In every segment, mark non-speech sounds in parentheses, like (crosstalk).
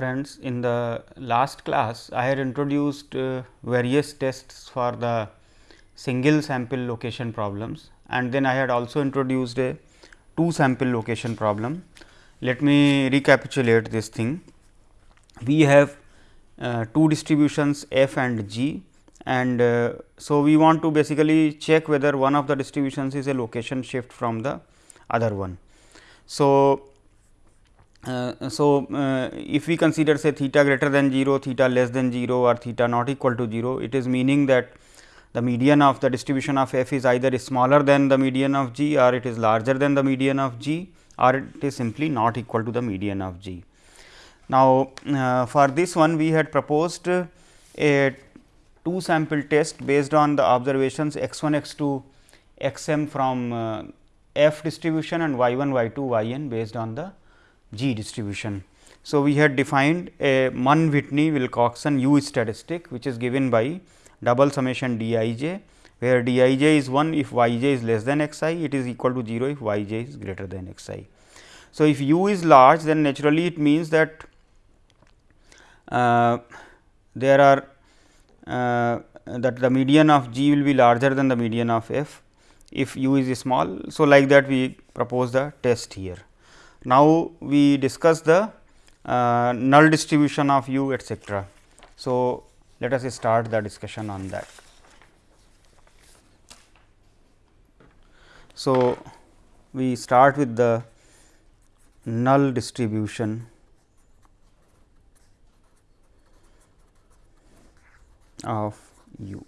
Friends, in the last class I had introduced uh, various tests for the single sample location problems and then I had also introduced a two sample location problem. Let me recapitulate this thing. We have uh, two distributions f and g and uh, so we want to basically check whether one of the distributions is a location shift from the other one. So, uh, so uh, if we consider say theta greater than 0, theta less than 0 or theta not equal to 0, it is meaning that the median of the distribution of f is either smaller than the median of g or it is larger than the median of g or it is simply not equal to the median of g. Now, uh, for this one we had proposed a two sample test based on the observations x 1 x 2 x m from uh, f distribution and y 1 y 2 y n based on the G distribution. So, we had defined a Mann Whitney Wilcoxon U statistic which is given by double summation d i j where d i j is 1 if y j is less than x i it is equal to 0 if y j is greater than x i. So, if u is large then naturally it means that uh, there are uh, that the median of g will be larger than the median of f if u is small. So, like that we propose the test here. Now, we discuss the uh, null distribution of u etcetera. So, let us start the discussion on that. So, we start with the null distribution of u.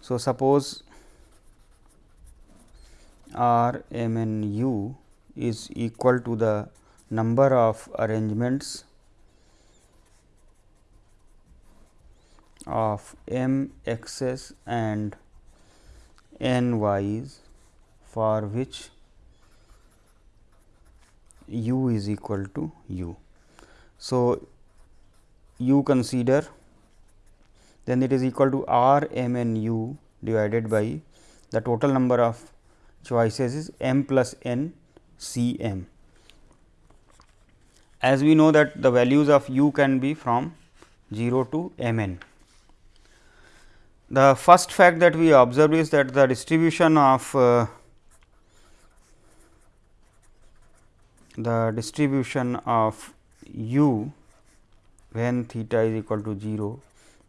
So, suppose R m n u is equal to the number of arrangements of m x's and n y's for which u is equal to u. So, u consider then it is equal to r m n u divided by the total number of choices is m plus n C m. As we know that the values of u can be from 0 to m n. The first fact that we observe is that the distribution of uh, the distribution of u when theta is equal to 0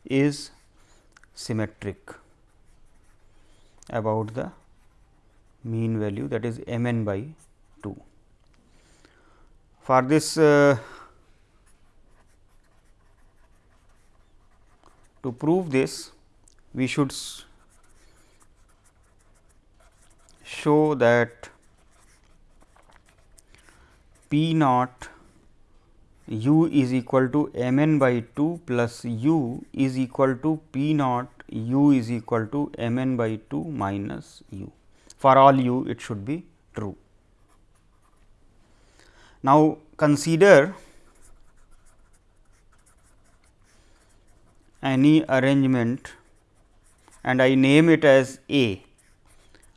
is symmetric about the mean value that is m n by 2. For this uh, to prove this we should show that P naught u is equal to m n by 2 plus u is equal to P naught u is equal to m n by 2 minus u. For all u it should be true. Now, consider any arrangement and I name it as A.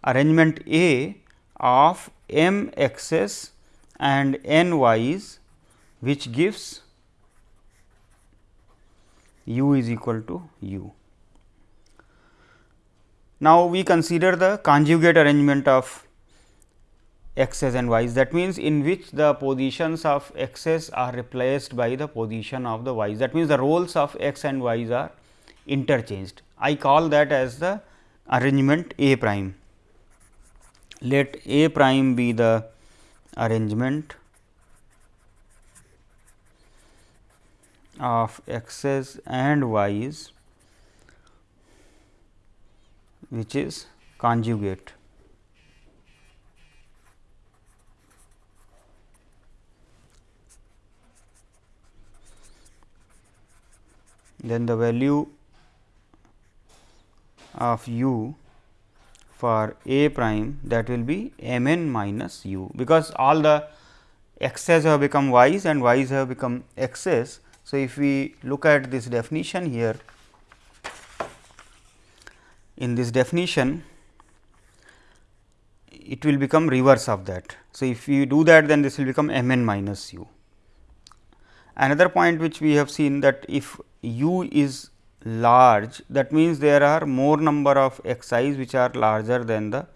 Arrangement A of m x's and n y's which gives u is equal to u. Now, we consider the conjugate arrangement of x's and y's that means, in which the positions of x's are replaced by the position of the y's that means, the roles of x and y's are interchanged. I call that as the arrangement A prime. Let A prime be the arrangement of x's and y's which is conjugate. Then the value of u for a prime that will be m n minus u, because all the x's have become y's and y's have become x's. So, if we look at this definition here, in this definition it will become reverse of that. So, if you do that then this will become m n minus u. Another point which we have seen that if u is large that means there are more number of x i's which are larger than the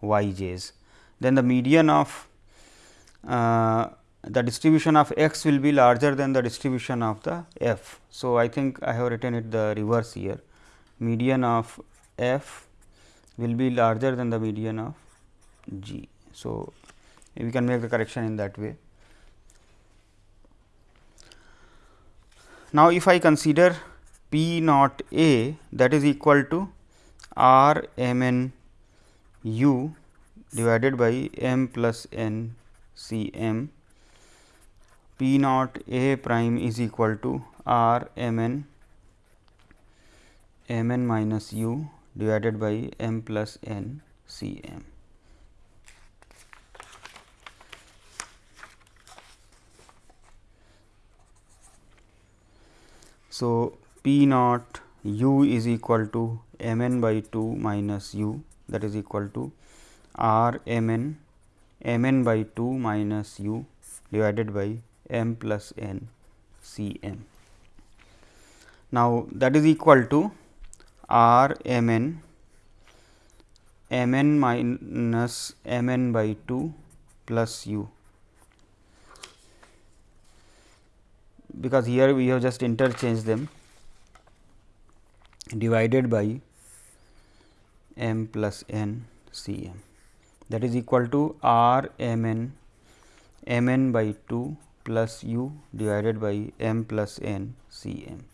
y j's. Then the median of uh, the distribution of x will be larger than the distribution of the f. So, I think I have written it the reverse here median of f will be larger than the median of g. So, we can make the correction in that way. Now, if I consider P naught A that is equal to R m n u divided by m plus n c m P naught A prime is equal to R m n m n minus u divided by m plus n c m. So, P naught u is equal to m n by 2 minus u that is equal to r m n m n by 2 minus u divided by m plus n c m. Now, that is equal to r m n m n minus m n by 2 plus u because here we have just interchanged them divided by m plus n c m that is equal to r m n m n by 2 plus u divided by m plus n c m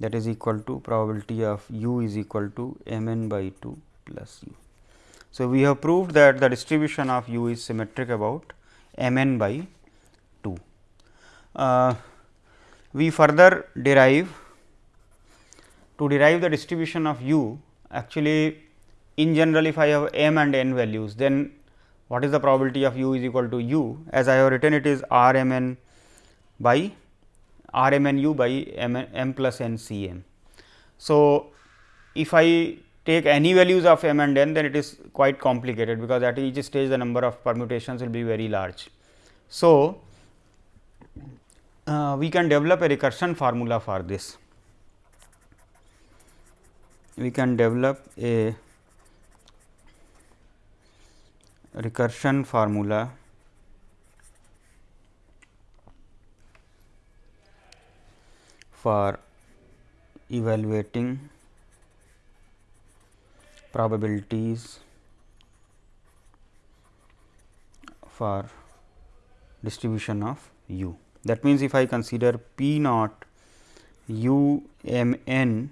that is equal to probability of u is equal to m n by 2 plus u. So, we have proved that the distribution of u is symmetric about m n by 2. Uh, we further derive to derive the distribution of u actually in general if I have m and n values then what is the probability of u is equal to u as I have written it is r m n by r m n u by m, m plus n c m. So, if I take any values of m and n then it is quite complicated because at each stage the number of permutations will be very large. So, uh, we can develop a recursion formula for this. We can develop a recursion formula for evaluating probabilities for distribution of u. That means, if I consider P naught u m n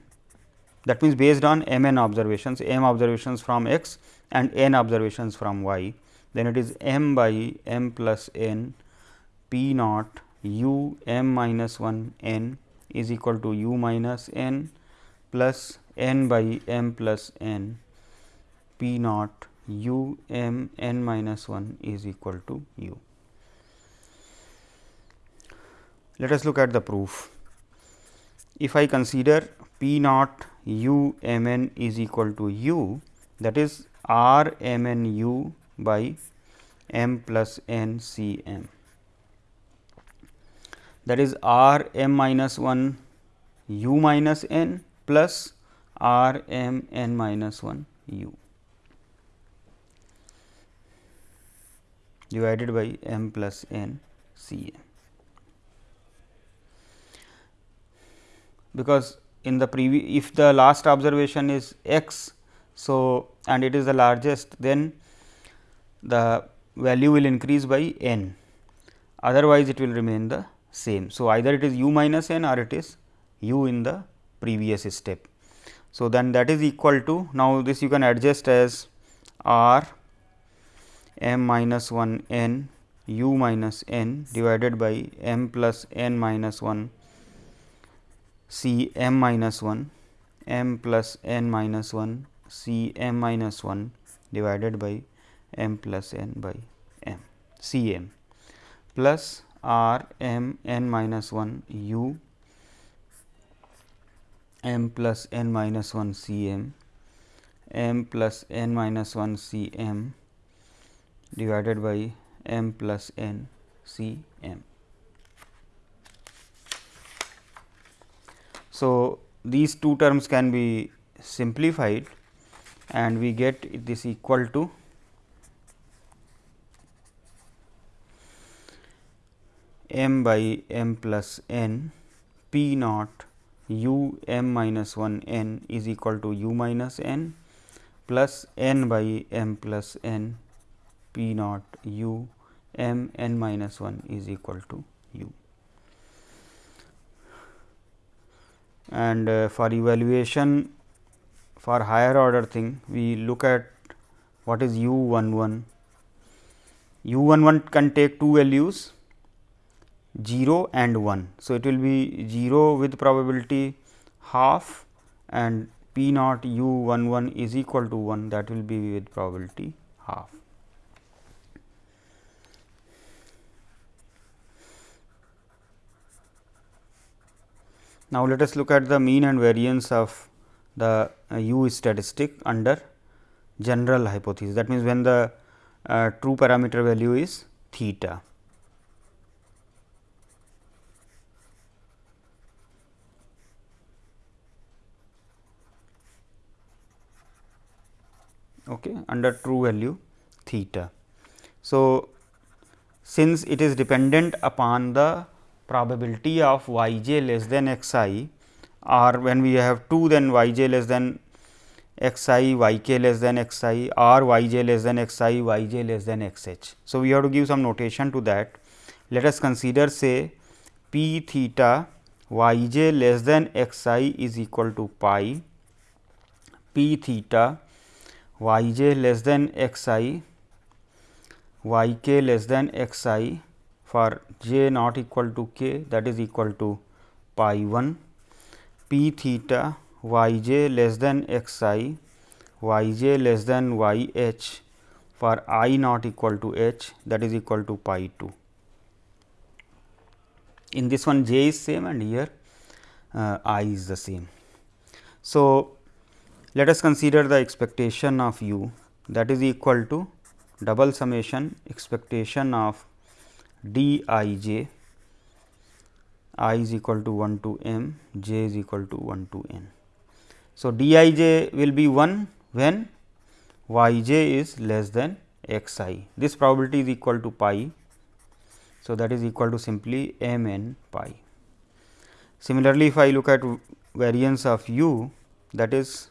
that means, based on m n observations m observations from x and n observations from y then it is m by m plus n p naught u m minus 1 n is equal to u minus n plus n by m plus n p naught u m n minus 1 is equal to u. Let us look at the proof. If I consider P naught u m n is equal to u that is r m n u by m plus n c m that is r m minus 1 u minus n plus r m n minus 1 u divided by m plus n c m. because in the previous if the last observation is x. So, and it is the largest then the value will increase by n otherwise it will remain the same. So, either it is u minus n or it is u in the previous step. So, then that is equal to now this you can adjust as r m minus 1 n u minus n divided by m plus n minus 1 C m minus 1 m plus n minus 1 C m minus 1 divided by m plus n by m C m plus r m n minus 1 u m plus n minus 1 C m m plus n minus 1 C m divided by m plus n C m. So, these two terms can be simplified and we get this equal to m by m plus n p naught u m minus 1 n is equal to u minus n plus n by m plus n p naught u m n minus 1 is equal to u. And uh, for evaluation for higher order thing we look at what is u 1 1 u 1 1 can take two values 0 and 1. So, it will be 0 with probability half and p naught u 1 1 is equal to 1 that will be with probability half. Now, let us look at the mean and variance of the uh, u statistic under general hypothesis that means, when the uh, true parameter value is theta. okay, under true value theta. So, since it is dependent upon the probability of y j less than x i or when we have 2 then y j less than x i, y k less than x i or y j less than x i, y j less than x h. So, we have to give some notation to that. Let us consider say p theta y j less than x i is equal to pi p theta y j less than x i, y k less than x i for j not equal to k that is equal to pi 1 p theta y j less than x i, y j less than y h for i not equal to h that is equal to pi 2. In this one j is same and here uh, i is the same. So, let us consider the expectation of u that is equal to double summation expectation of d i j i is equal to 1 to m j is equal to 1 to n. So, d i j will be 1 when y j is less than x i this probability is equal to pi. So, that is equal to simply m n pi. Similarly, if I look at variance of u that is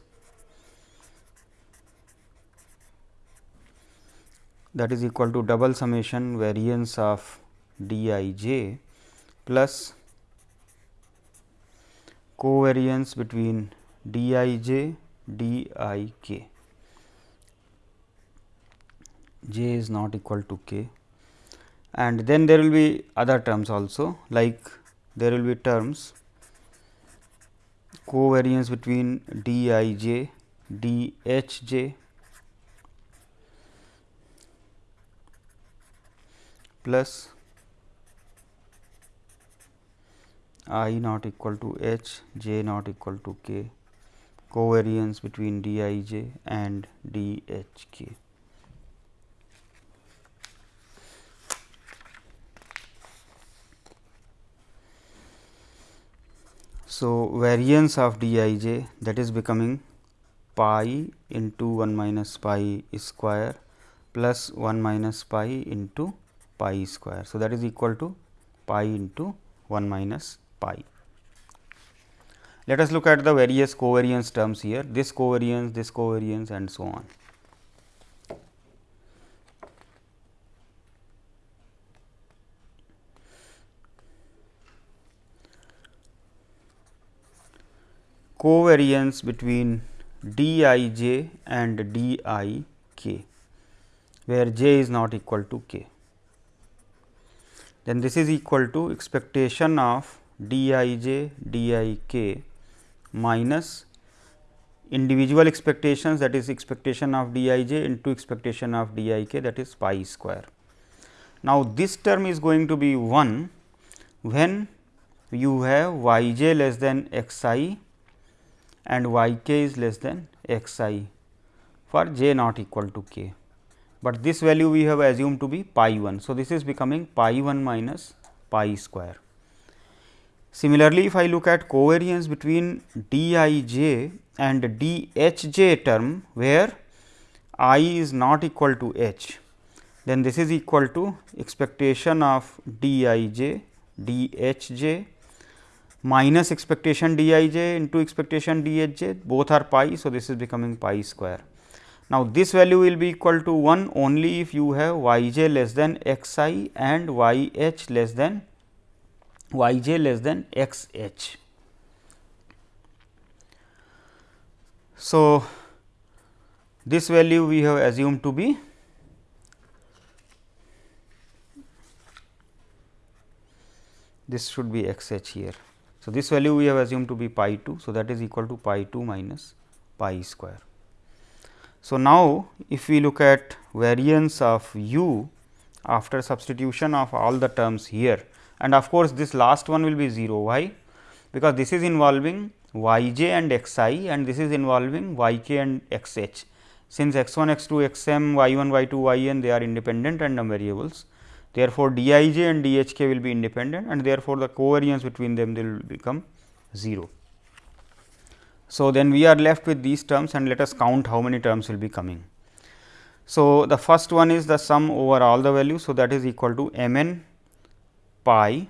that is equal to double summation variance of d i j plus covariance between d i j d i k. J is not equal to k. And then there will be other terms also like there will be terms covariance between d i j d h j plus i not equal to h j not equal to k covariance between d i j and d h k. So, variance of d i j that is becoming pi into 1 minus pi square plus 1 minus pi into pi square. So, that is equal to pi into 1 minus pi. Let us look at the various covariance terms here, this covariance, this covariance and so on. Covariance between d i j and d i k, where j is not equal to k then this is equal to expectation of d i j d i k minus individual expectations that is expectation of d i j into expectation of d i k that is pi square. Now, this term is going to be 1 when you have y j less than x i and y k is less than x i for j not equal to k but this value we have assumed to be pi 1. So, this is becoming pi 1 minus pi square. Similarly, if I look at covariance between d i j and d h j term, where i is not equal to h, then this is equal to expectation of d i j d h j minus expectation d i j into expectation d h j both are pi. So, this is becoming pi square. Now, this value will be equal to 1 only if you have y j less than x i and y h less than y j less than x h. So, this value we have assumed to be this should be x h here. So, this value we have assumed to be pi 2. So, that is equal to pi 2 minus pi square. So, now if we look at variance of u after substitution of all the terms here and of course, this last one will be 0 why because this is involving y j and x i and this is involving y k and x h. Since x 1 x 2 x m y 1 y 2 y n they are independent random variables Therefore, d i j and d h k will be independent and therefore, the covariance between them will become 0. So, then we are left with these terms and let us count how many terms will be coming. So, the first one is the sum over all the values. So, that is equal to m n pi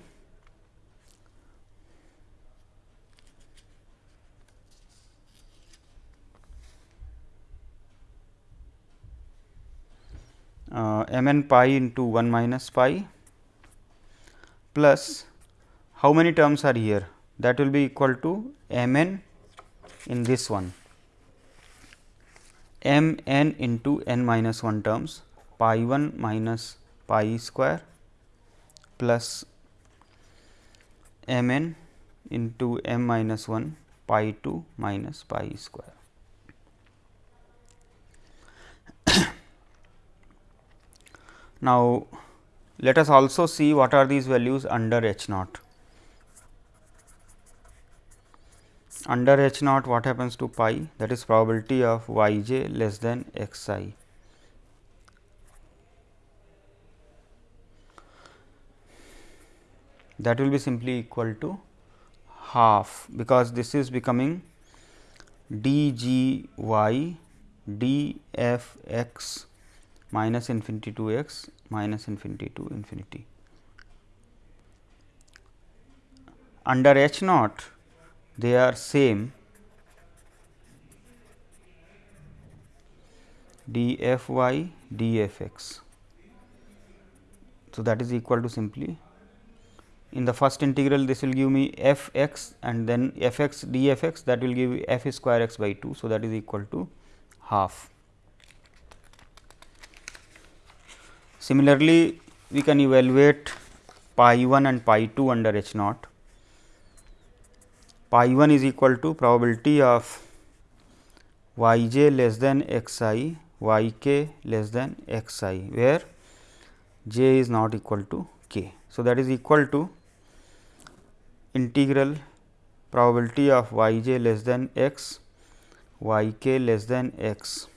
uh, m n pi into 1 minus pi plus how many terms are here? That will be equal to m n in this one. m n into n minus 1 terms pi 1 minus pi square plus m n into m minus 1 pi 2 minus pi square. (coughs) Now, let us also see what are these values under h naught. Under h naught what happens to pi that is probability of y j less than x i. That will be simply equal to half because this is becoming d g y d f x minus infinity to x minus infinity to infinity. Under h naught they are same d f y d f x. So, that is equal to simply in the first integral this will give me f x and then f x d f x that will give f square x by 2. So, that is equal to half. Similarly, we can evaluate pi 1 and pi 2 under H naught. Pi 1 is equal to probability of y j less than x i, y k less than x i, where j is not equal to k. So, that is equal to integral probability of y j less than x, y k less than x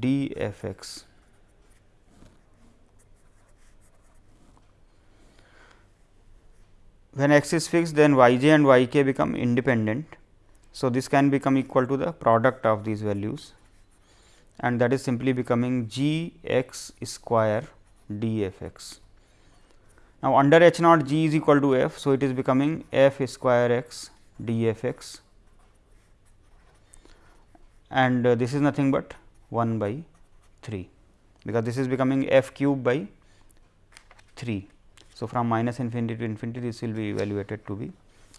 d f x when x is fixed then y j and y k become independent. So, this can become equal to the product of these values and that is simply becoming g x square d f x. Now, under h naught g is equal to f. So, it is becoming f square x d f x and uh, this is nothing but 1 by 3 because this is becoming f cube by 3. So, from minus infinity to infinity this will be evaluated to be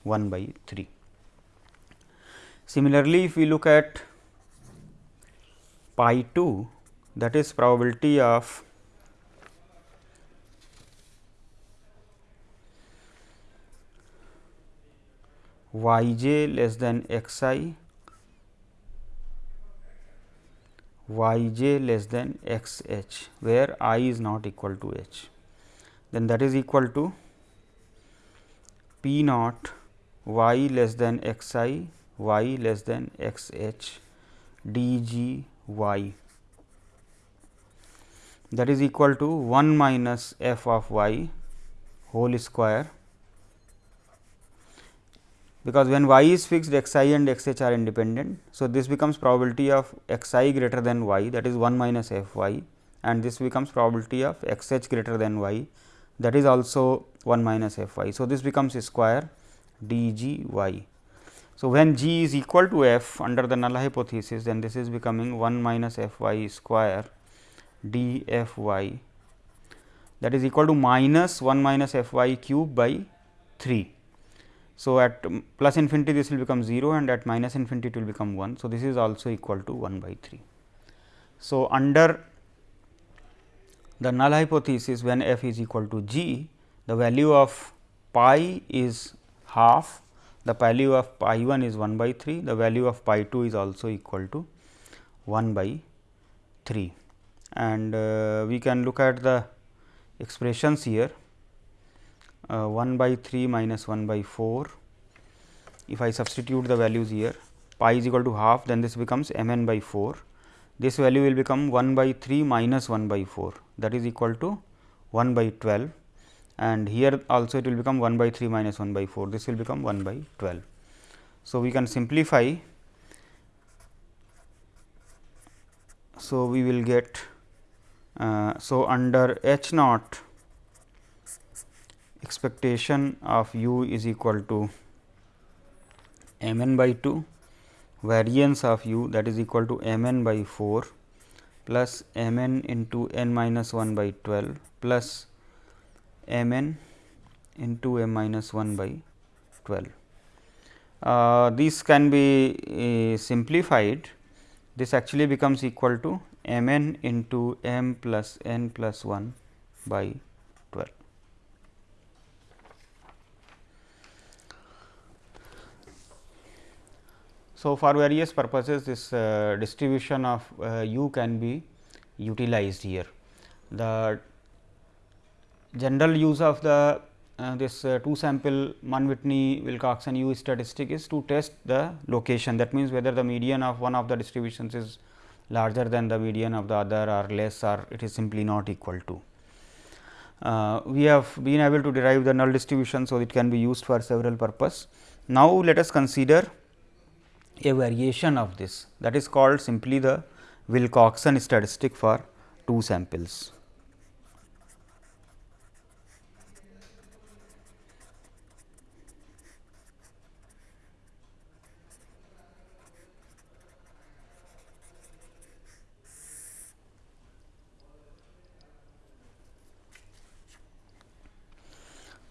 1 by 3. Similarly, if we look at pi 2 that is probability of y j less than x i, y j less than x h, where i is not equal to h. Then that is equal to p naught y less than x i y less than x h d g y. That is equal to 1 minus f of y whole square because when y is fixed x i and x h are independent. So, this becomes probability of x i greater than y that is 1 minus f y and this becomes probability of x h greater than y that is also 1 minus f y. So, this becomes square d g y. So, when g is equal to f under the null hypothesis then this is becoming 1 minus f y square d f y that is equal to minus 1 minus f y cube by 3. So, at plus infinity this will become 0 and at minus infinity it will become 1. So, this is also equal to 1 by 3. So, under the null hypothesis when f is equal to g, the value of pi is half, the value of pi 1 is 1 by 3, the value of pi 2 is also equal to 1 by 3. And uh, we can look at the expressions here uh, 1 by 3 minus 1 by 4. If I substitute the values here pi is equal to half then this becomes m n by 4. This value will become 1 by 3 minus 1 by 4 that is equal to 1 by 12 and here also it will become 1 by 3 minus 1 by 4 this will become 1 by 12. So, we can simplify. So, we will get uh, so, under H naught expectation of u is equal to m n by 2 variance of u that is equal to m n by 4 plus m n into n minus 1 by 12 plus m n into m minus 1 by 12. Uh, this can be uh, simplified this actually becomes equal to m n into m plus n plus 1 by 12. So, for various purposes this uh, distribution of uh, u can be utilized here. The general use of the uh, this uh, two sample Mann Whitney Wilcoxon U statistic is to test the location that means, whether the median of one of the distributions is larger than the median of the other or less or it is simply not equal to. Uh, we have been able to derive the null distribution. So, it can be used for several purpose. Now, let us consider a variation of this that is called simply the Wilcoxon statistic for two samples.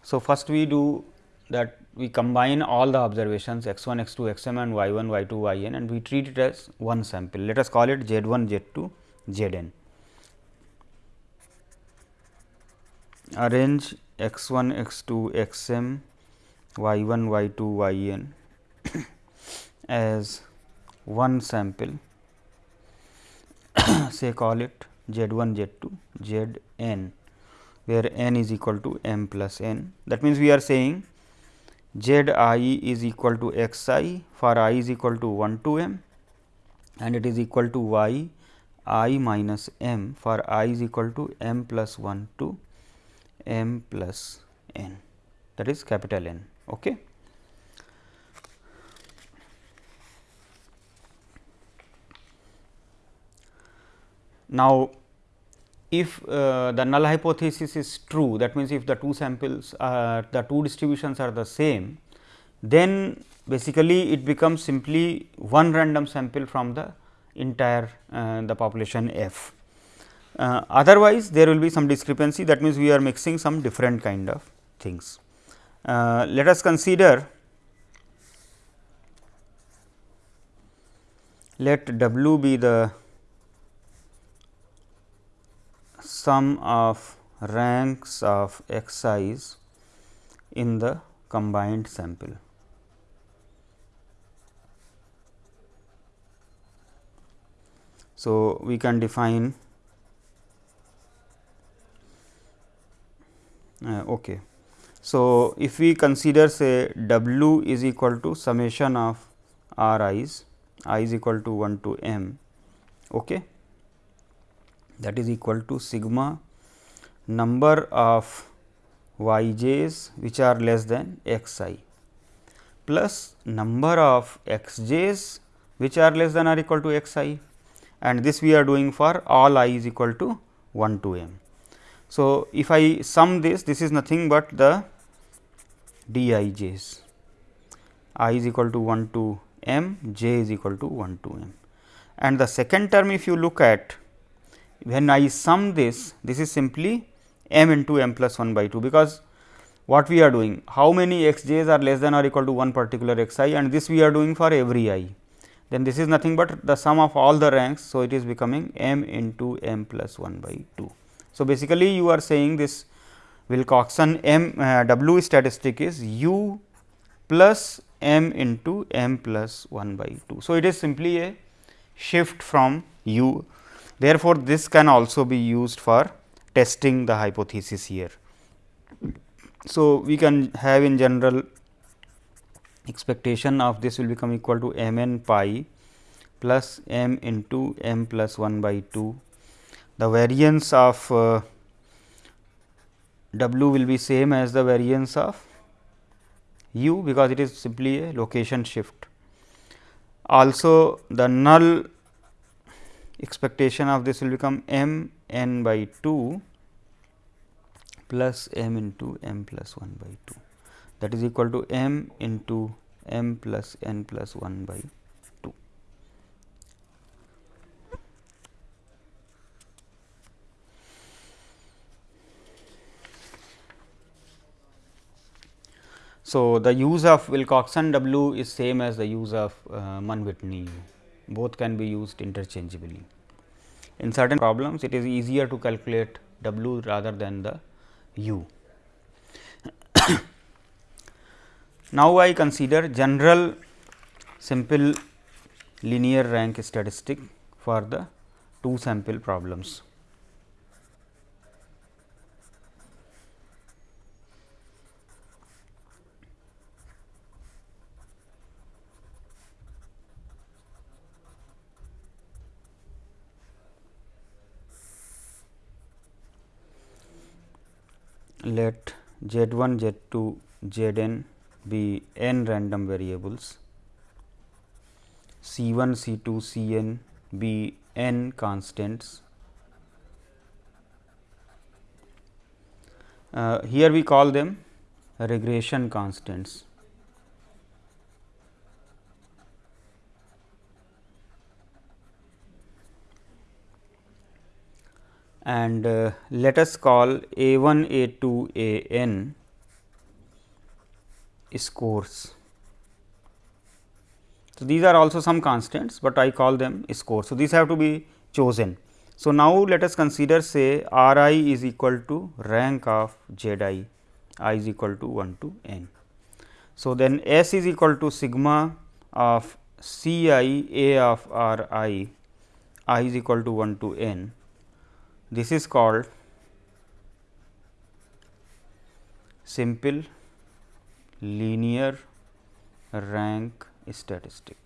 So, first we do that we combine all the observations x 1, x 2, x m and y 1, y 2, y n and we treat it as one sample. Let us call it z 1, z 2, z n. Arrange x 1, x 2, x m, y 1, y 2, y n (coughs) as one sample (coughs) say call it z 1, z 2, z n where n is equal to m plus n. That means, we are saying z i is equal to x i for i is equal to 1 to m and it is equal to y i minus m for i is equal to m plus 1 to m plus n that is capital N. Okay. Now, if uh, the null hypothesis is true that means, if the two samples are the two distributions are the same then basically it becomes simply one random sample from the entire uh, the population f. Uh, otherwise, there will be some discrepancy that means, we are mixing some different kind of things. Uh, let us consider let w be the sum of ranks of x i's in the combined sample. So, we can define uh, okay. So, if we consider say w is equal to summation of r i's i is equal to 1 to m okay that is equal to sigma number of y j's which are less than x i plus number of x j's which are less than or equal to x i and this we are doing for all i is equal to 1 to m. So, if I sum this this is nothing but the d i j's i is equal to 1 to m j is equal to 1 to m. And the second term if you look at when I sum this this is simply m into m plus 1 by 2 because what we are doing how many x j's are less than or equal to one particular x i and this we are doing for every i then this is nothing but the sum of all the ranks. So, it is becoming m into m plus 1 by 2. So, basically you are saying this Wilcoxon m uh, w statistic is u plus m into m plus 1 by 2. So, it is simply a shift from u therefore, this can also be used for testing the hypothesis here. So, we can have in general expectation of this will become equal to m n pi plus m into m plus 1 by 2. The variance of uh, w will be same as the variance of u because it is simply a location shift. Also the null expectation of this will become m n by 2 plus m into m plus 1 by 2 that is equal to m into m plus n plus 1 by 2. So, the use of Wilcoxon W is same as the use of uh, Mann-Whitney both can be used interchangeably. In certain problems it is easier to calculate W rather than the U. (coughs) Now, I consider general simple linear rank statistic for the two sample problems. Let z 1 z 2 z n be n random variables, C 1, C 2, C n be n constants. Uh, here we call them regression constants. And uh, let us call a 1 a 2 a n scores. So, these are also some constants, but I call them scores. So, these have to be chosen. So, now let us consider say R i is equal to rank of Z i, i is equal to 1 to n. So, then S is equal to sigma of C i a of R i, i is equal to 1 to n. This is called simple linear rank statistic.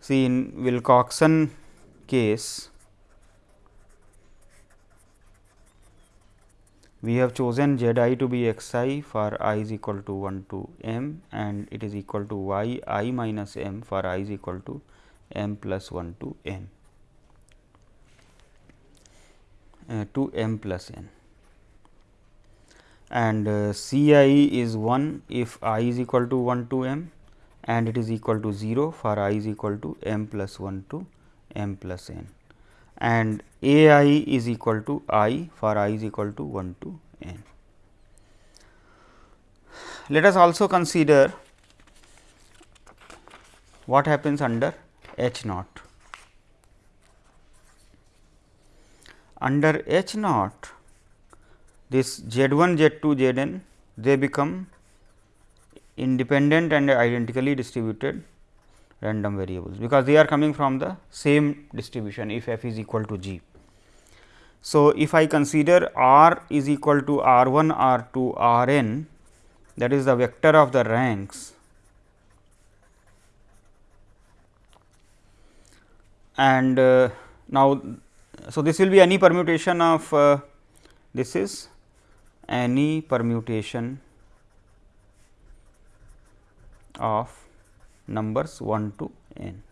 See in Wilcoxon case, we have chosen z i to be x i for i is equal to 1 to m and it is equal to y i minus m for i is equal to m plus 1 to n uh, to m plus n and uh, C i is 1 if i is equal to 1 to m and it is equal to 0 for i is equal to m plus 1 to m plus n and a i is equal to i for i is equal to 1 to n. Let us also consider what happens under h naught. Under h naught this z 1 z 2 z n they become independent and identically distributed random variables, because they are coming from the same distribution if f is equal to g. So, if I consider r is equal to r 1 r 2 r n that is the vector of the ranks and uh, now, so this will be any permutation of uh, this is any permutation of numbers 1 to n.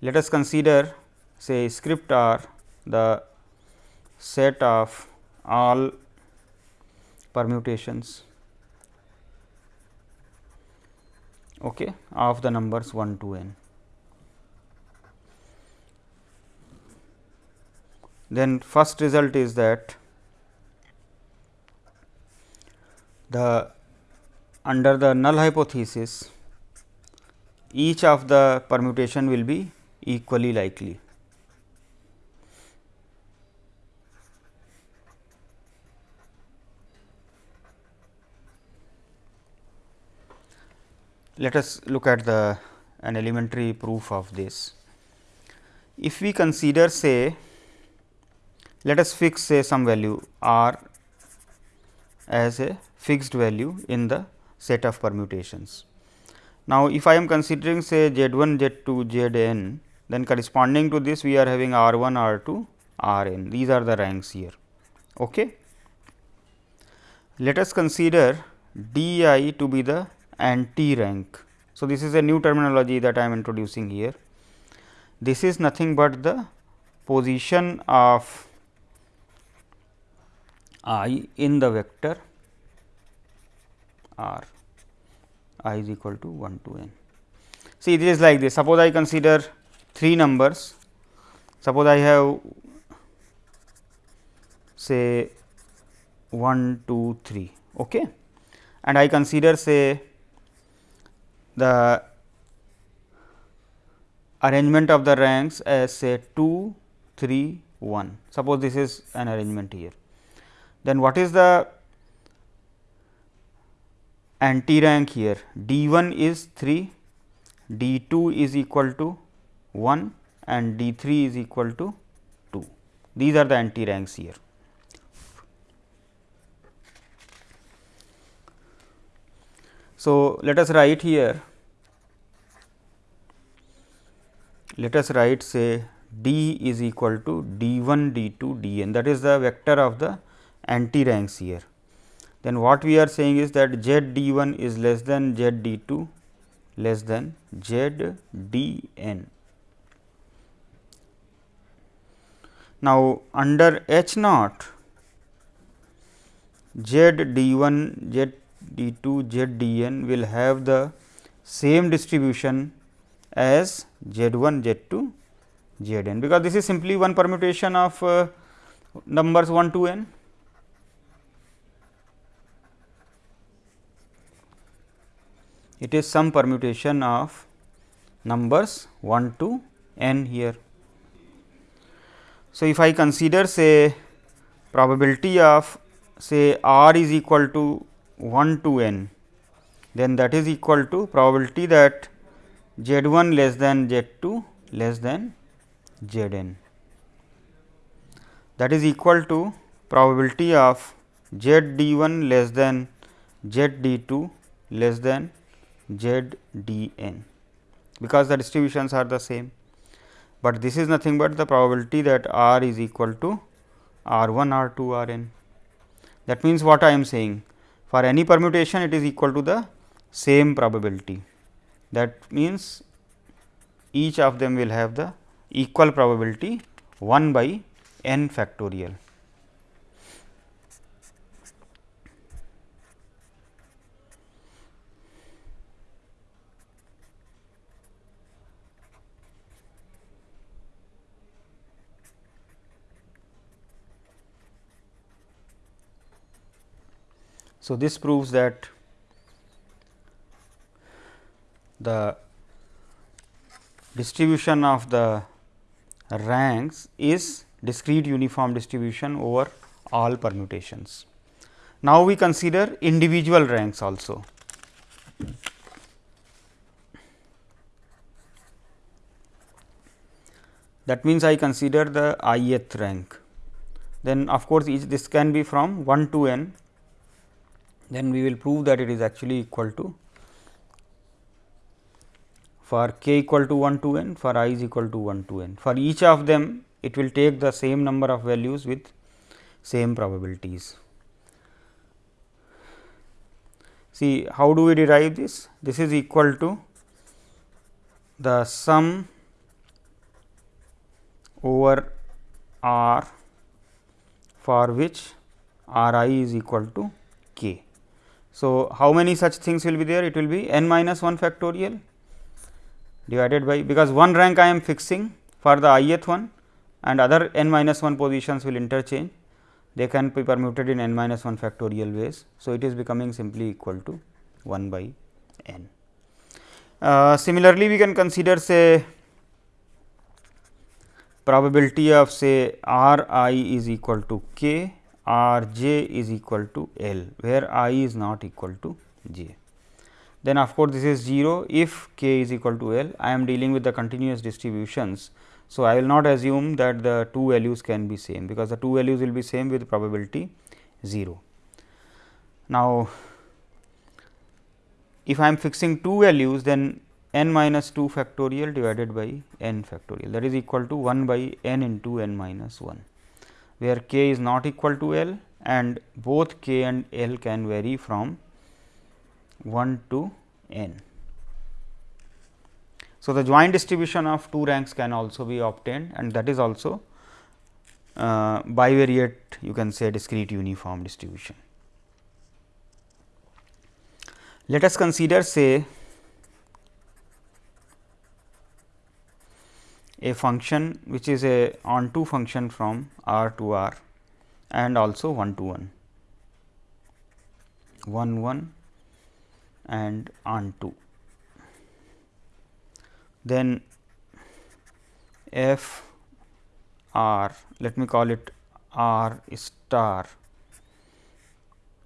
Let us consider say script r the set of all permutations okay, of the numbers 1 to n. Then first result is that the under the null hypothesis each of the permutation will be equally likely. Let us look at the an elementary proof of this. If we consider say let us fix say some value r as a fixed value in the set of permutations. Now, if I am considering say z 1 z 2 z n then corresponding to this we are having r 1 r 2 r n these are the ranks here. Okay. Let us consider d i to be the anti rank. So, this is a new terminology that I am introducing here. This is nothing but the position of i in the vector r i is equal to 1 to n. See it is like this. Suppose I consider 3 numbers. Suppose I have say 1 2 3 okay? And I consider say the arrangement of the ranks as say 2 3 1 suppose this is an arrangement here then what is the anti rank here d 1 is 3, d 2 is equal to 1 and d 3 is equal to 2. These are the anti ranks here. So, let us write here let us write say d is equal to d 1 d 2 d n that is the vector of the anti ranks here. Then what we are saying is that z d 1 is less than z d 2 less than z d n. Now, under H naught z d 1 z d 2 z d n will have the same distribution as z 1 z 2 z n, because this is simply one permutation of uh, numbers 1 to n. it is some permutation of numbers 1 to n here. So, if I consider say probability of say r is equal to 1 to n, then that is equal to probability that z 1 less than z 2 less than z n. That is equal to probability of z d 1 less than z d 2 less than z d n because the distributions are the same, but this is nothing but the probability that r is equal to r 1 r 2 r n. That means, what I am saying for any permutation it is equal to the same probability that means each of them will have the equal probability 1 by n factorial. So, this proves that the distribution of the ranks is discrete uniform distribution over all permutations. Now, we consider individual ranks also. That means, I consider the ith rank. Then of course, this can be from 1 to n then we will prove that it is actually equal to for k equal to 1 to n for i is equal to 1 to n. For each of them it will take the same number of values with same probabilities. See how do we derive this? This is equal to the sum over R for which R i is equal to k. So, how many such things will be there? It will be n minus 1 factorial divided by because one rank I am fixing for the ith one and other n minus 1 positions will interchange they can be permuted in n minus 1 factorial ways. So, it is becoming simply equal to 1 by n. Uh, similarly, we can consider say probability of say r i is equal to k, r j is equal to l, where i is not equal to j. Then of course, this is 0 if k is equal to l, I am dealing with the continuous distributions so, I will not assume that the two values can be same, because the two values will be same with probability 0. Now, if I am fixing two values then n minus 2 factorial divided by n factorial that is equal to 1 by n into n minus 1, where k is not equal to l and both k and l can vary from 1 to n. So, the joint distribution of two ranks can also be obtained and that is also uh, bivariate you can say discrete uniform distribution. Let us consider say a function which is a onto function from R to R and also 1 to 1, 1 1 and onto then f r let me call it r star.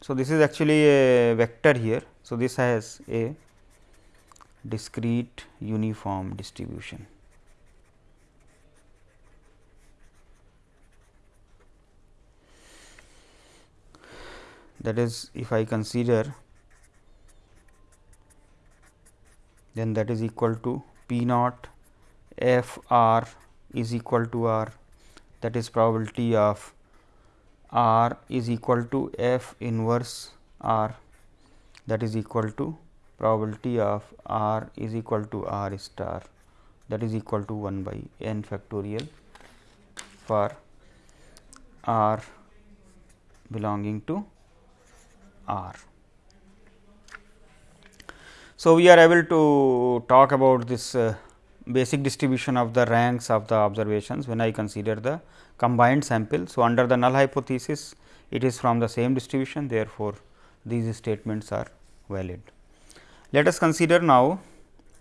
So, this is actually a vector here. So, this has a discrete uniform distribution. That is if I consider then that is equal to P naught f r is equal to r. That is probability of r is equal to f inverse r. That is equal to probability of r is equal to r star. That is equal to 1 by n factorial for r belonging to r. So, we are able to talk about this uh, basic distribution of the ranks of the observations when I consider the combined sample. So, under the null hypothesis it is from the same distribution therefore, these statements are valid. Let us consider now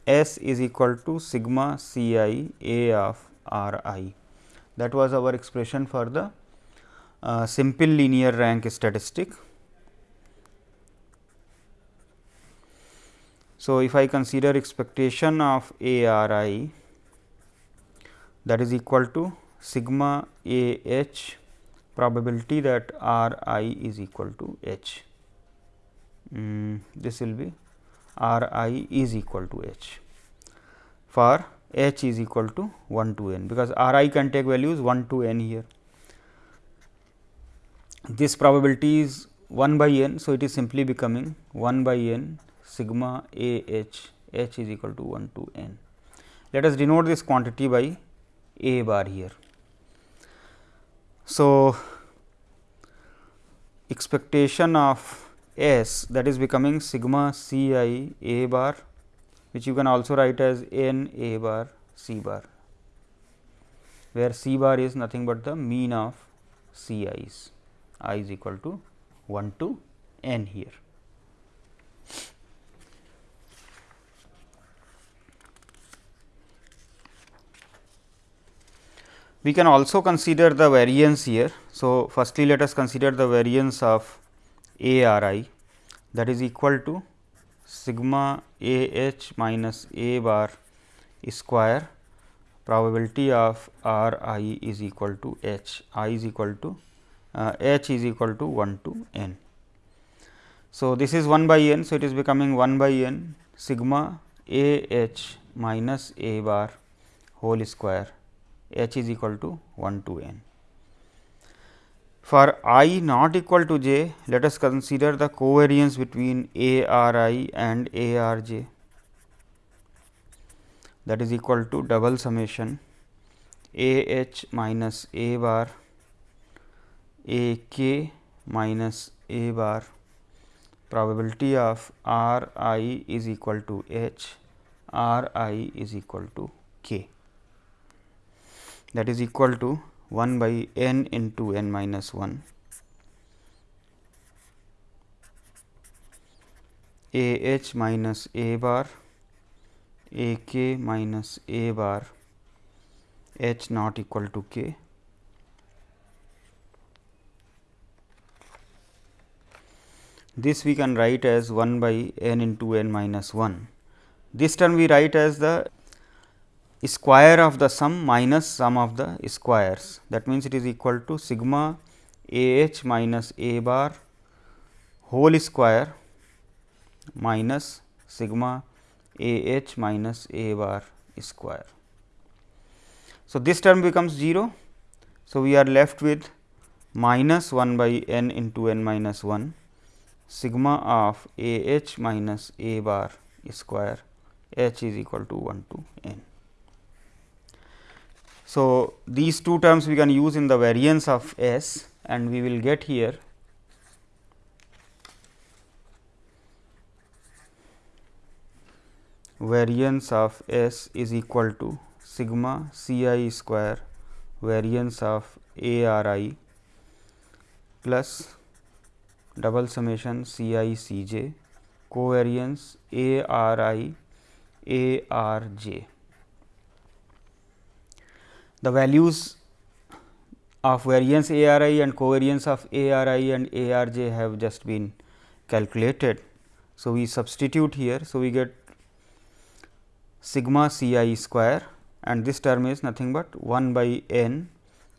S is equal to sigma C i A of R i that was our expression for the uh, simple linear rank statistic So, if I consider expectation of A r i that is equal to sigma A h probability that r i is equal to h. Mm, this will be r i is equal to h for h is equal to 1 to n, because r i can take values 1 to n here. This probability is 1 by n. So, it is simply becoming 1 by n sigma a h h is equal to 1 to n. Let us denote this quantity by a bar here. So, expectation of s that is becoming sigma c i a bar which you can also write as n a bar c bar, where c bar is nothing but the mean of c i's i is equal to 1 to n here. We can also consider the variance here. So, firstly let us consider the variance of A r i that is equal to sigma A h minus A bar square probability of r i is equal to h i is equal to uh, h is equal to 1 to n. So, this is 1 by n. So, it is becoming 1 by n sigma A h minus A bar whole square h is equal to 1 to n. For i not equal to j, let us consider the covariance between a r i and a r j. That is equal to double summation. A h minus a bar a k minus a bar. Probability of r i is equal to h r i is equal to k that is equal to 1 by n into n minus 1 a h minus a bar a k minus a bar h not equal to k this we can write as 1 by n into n minus 1. This term we write as the square of the sum minus sum of the squares that means, it is equal to sigma a h minus a bar whole square minus sigma a h minus a bar square. So, this term becomes 0. So, we are left with minus 1 by n into n minus 1 sigma of a h minus a bar square h is equal to 1 to n. So, these two terms we can use in the variance of S and we will get here variance of S is equal to sigma C i square variance of A r i plus double summation C i C j covariance A r i A r j. The values of variance A r i and covariance of A r i and A r j have just been calculated. So, we substitute here. So, we get sigma C i square and this term is nothing but 1 by n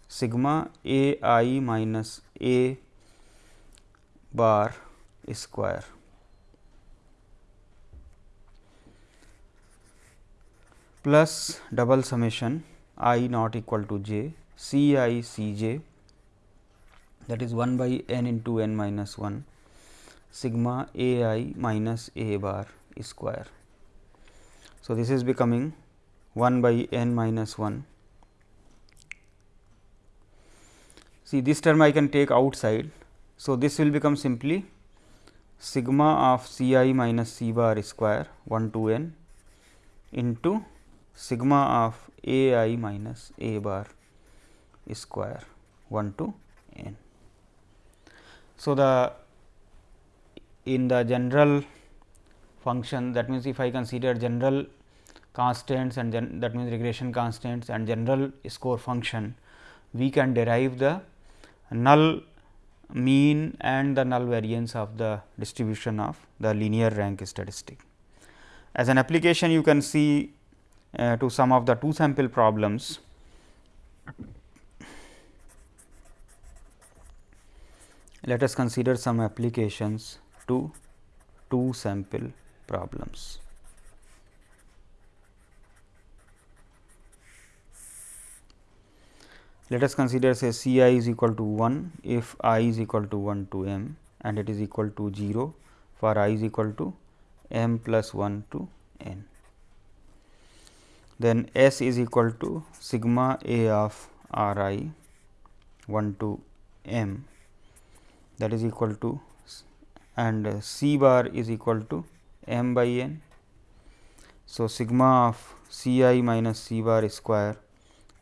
sigma A i minus A bar square. plus double summation i not equal to j c i c j that is 1 by n into n minus 1 sigma a i minus a bar square. So, this is becoming 1 by n minus 1. See this term I can take outside. So, this will become simply sigma of C i minus C bar square 1 to n into sigma of a i minus a bar square 1 to n. So, the in the general function that means, if I consider general constants and then that means, regression constants and general score function, we can derive the null mean and the null variance of the distribution of the linear rank statistic. As an application you can see uh, to some of the two sample problems. Let us consider some applications to two sample problems. Let us consider say C i is equal to 1 if i is equal to 1 to m and it is equal to 0 for i is equal to m plus 1 to n then S is equal to sigma A of R i 1 to m that is equal to and C bar is equal to m by n. So, sigma of C i minus C bar square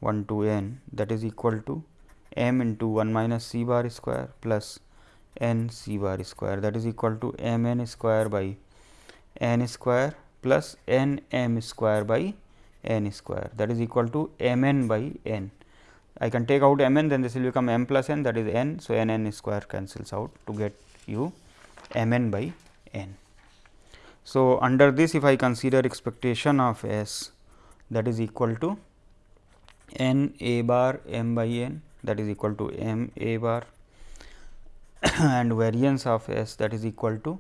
1 to n that is equal to m into 1 minus C bar square plus n C bar square that is equal to m n square by n square plus n m square by n square that is equal to m n by n. I can take out m n then this will become m plus n that is n. So, n n square cancels out to get you m n by n. So, under this if I consider expectation of S that is equal to n a bar m by n that is equal to m a bar (coughs) and variance of S that is equal to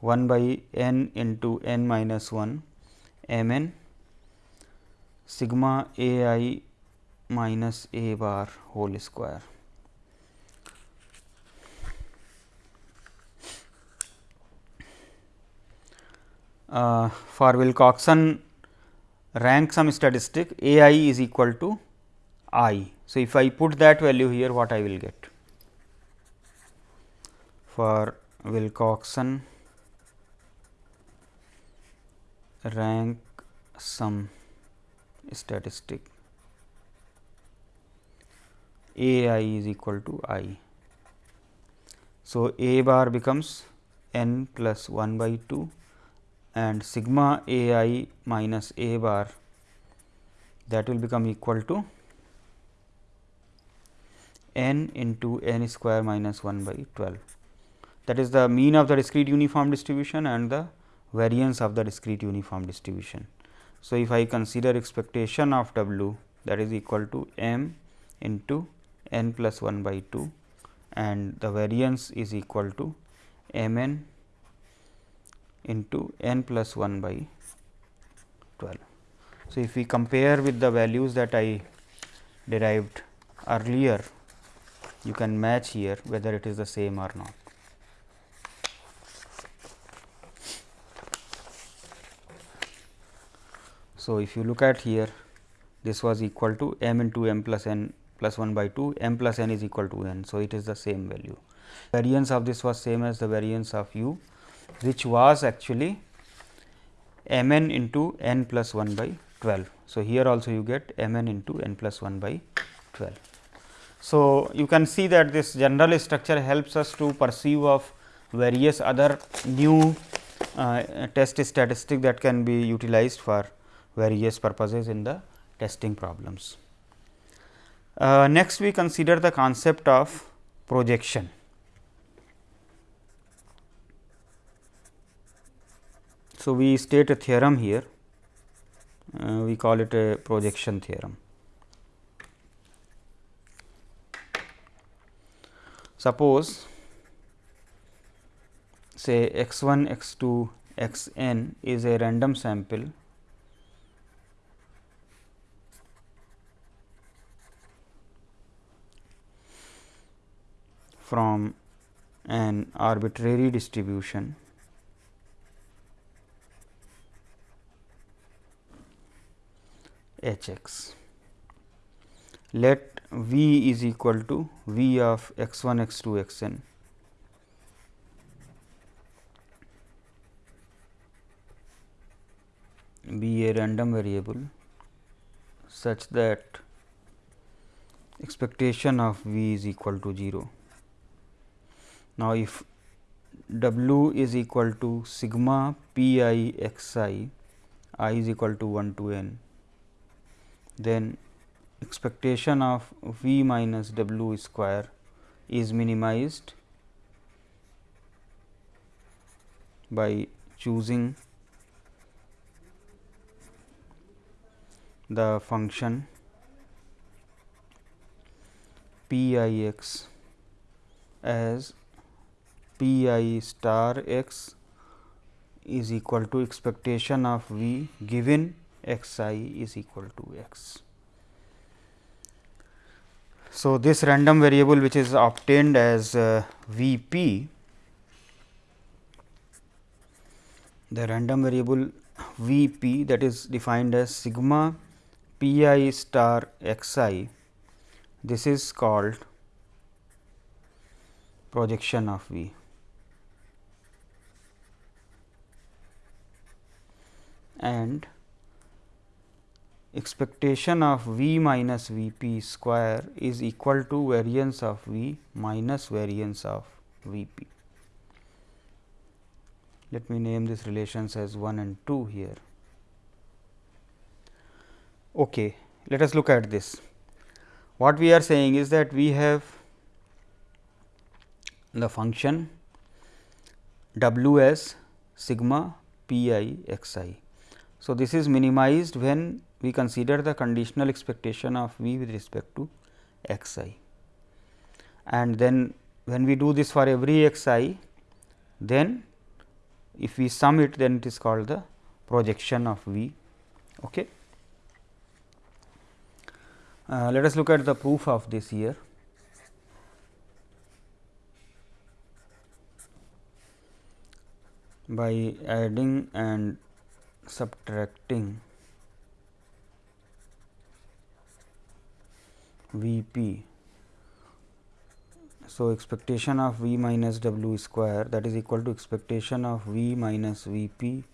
1 by n into n minus 1 m n sigma A I minus A bar whole square for Wilcoxon rank sum statistic A I is equal to I so if I put that value here what I will get for Wilcoxon rank sum statistic A i is equal to i. So, A bar becomes n plus 1 by 2 and sigma A i minus A bar that will become equal to n into n square minus 1 by 12. That is the mean of the discrete uniform distribution and the variance of the discrete uniform distribution. So, if I consider expectation of w that is equal to m into n plus 1 by 2 and the variance is equal to m n into n plus 1 by 12. So, if we compare with the values that I derived earlier, you can match here whether it is the same or not. So, if you look at here this was equal to m into m plus n plus 1 by 2 m plus n is equal to n. So, it is the same value. Variance of this was same as the variance of u which was actually m n into n plus 1 by 12. So, here also you get m n into n plus 1 by 12. So, you can see that this general structure helps us to perceive of various other new uh, test statistic that can be utilized for various purposes in the testing problems. Uh, next we consider the concept of projection. So, we state a theorem here, uh, we call it a projection theorem. Suppose say x 1, x 2, x n is a random sample from an arbitrary distribution h x. Let v is equal to v of x 1 x 2 x n be a random variable such that expectation of v is equal to 0. Now, if w is equal to sigma p i x i, i is equal to 1 to n, then expectation of v minus w square is minimized by choosing the function p i x as p i star x is equal to expectation of v given x i is equal to x. So, this random variable which is obtained as uh, v p, the random variable v p that is defined as sigma p i star x i, this is called projection of v. and expectation of v minus v p square is equal to variance of v minus variance of v p. Let me name these relations as 1 and 2 here. Okay. Let us look at this. What we are saying is that we have the function w as sigma p i x i so, this is minimized when we consider the conditional expectation of v with respect to x i and then when we do this for every x i then if we sum it then it is called the projection of v. Okay. Uh, let us look at the proof of this here. by adding and subtracting V p. So, expectation of V minus W square that is equal to expectation of V minus V p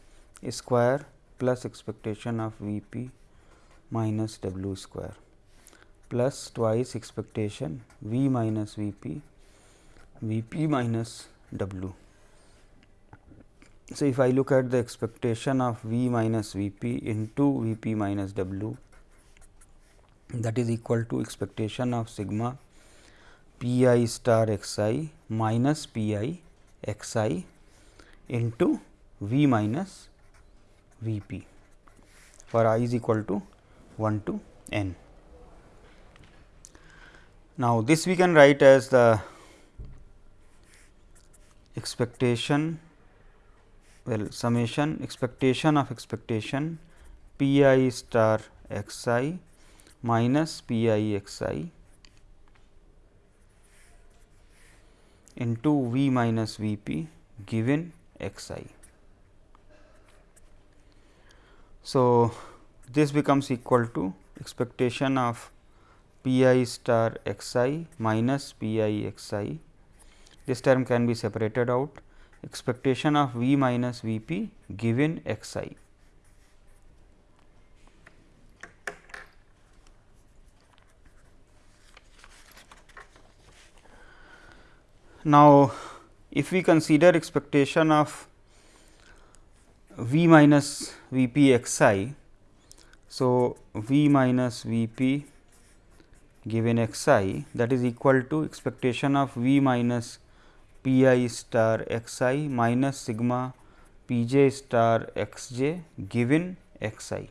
square plus expectation of V p minus W square plus twice expectation V minus V p V p minus W. So, if I look at the expectation of V minus V p into V p minus W that is equal to expectation of sigma p i star x i minus p i x i into V minus V p for i is equal to 1 to n. Now, this we can write as the expectation well summation expectation of expectation p i star x i minus p i x i into v minus v p given x i. So, this becomes equal to expectation of p i star x i minus p i x i. This term can be separated out expectation of v minus v p given x i. Now, if we consider expectation of v minus v p x i. So, v minus v p given x i that is equal to expectation of v minus p i star x i minus sigma p j star x j given x i.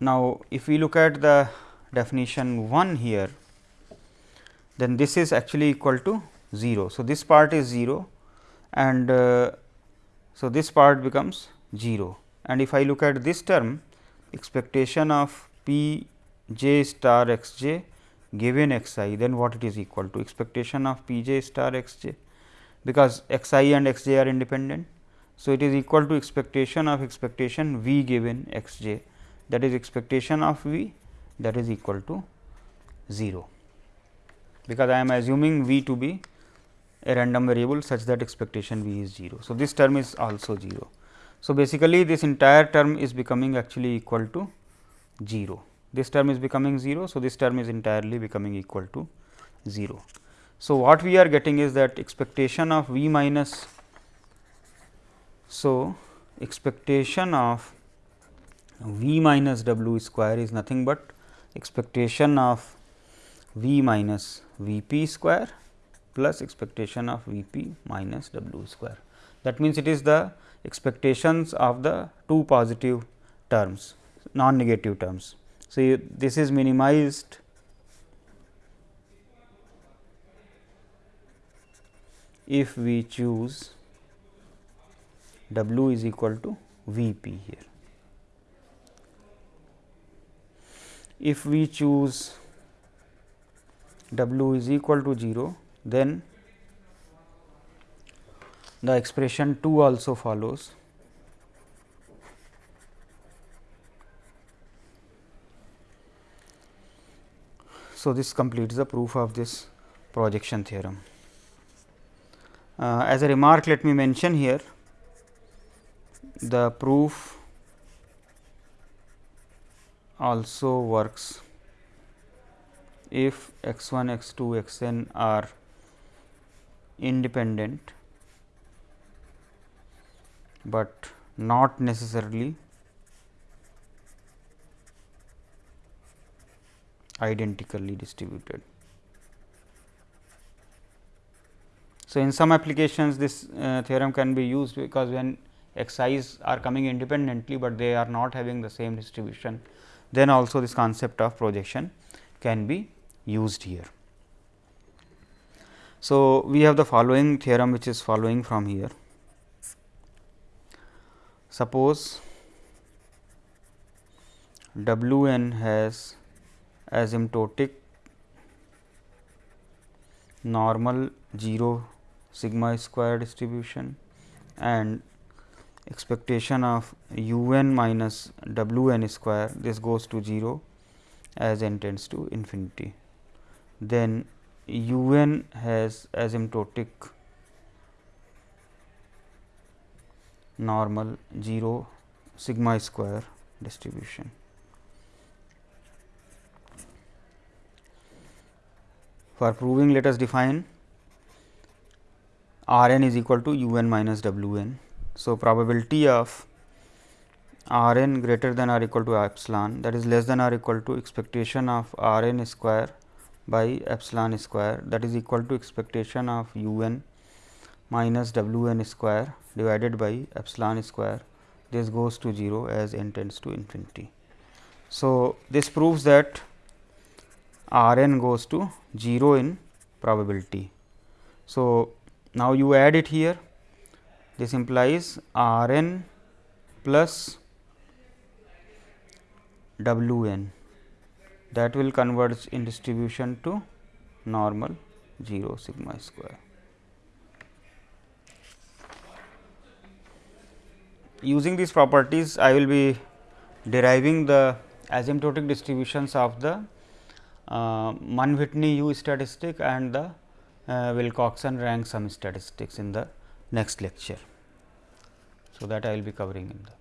Now, if we look at the definition 1 here, then this is actually equal to 0. So, this part is 0 and uh, so this part becomes 0 and if I look at this term expectation of p j star x j given x i then what it is equal to expectation of p j star x j because x i and x j are independent. So, it is equal to expectation of expectation v given x j that is expectation of v that is equal to 0, because I am assuming v to be a random variable such that expectation v is 0. So, this term is also 0. So, basically this entire term is becoming actually equal to 0. This term is becoming 0. So, this term is entirely becoming equal to 0. So, what we are getting is that expectation of v minus. So, expectation of v minus w square is nothing but expectation of v minus v p square plus expectation of v p minus w square. That means, it is the expectations of the two positive terms non negative terms. So, this is minimized if we choose w is equal to v p here. If we choose w is equal to 0, then the expression 2 also follows. So, this completes the proof of this projection theorem. Uh, as a remark let me mention here the proof also works if x 1 x 2 x n are independent, but not necessarily identically distributed. So, in some applications this uh, theorem can be used because when x i's are coming independently, but they are not having the same distribution then also this concept of projection can be used here. So, we have the following theorem which is following from here. Suppose W n has asymptotic normal 0 sigma square distribution and expectation of u n minus w n square this goes to 0 as n tends to infinity. Then u n has asymptotic normal 0 sigma square distribution. For proving let us define R n is equal to u n minus w n. So, probability of R n greater than or equal to epsilon that is less than or equal to expectation of R n square by epsilon square that is equal to expectation of u n minus w n square divided by epsilon square this goes to 0 as n tends to infinity. So, this proves that R n goes to 0 in probability. So, now you add it here this implies R n plus W n that will converge in distribution to normal 0 sigma square. Using these properties I will be deriving the asymptotic distributions of the Mann-Whitney U statistic and the uh, Wilcoxon rank sum statistics in the next lecture. So, that I will be covering in the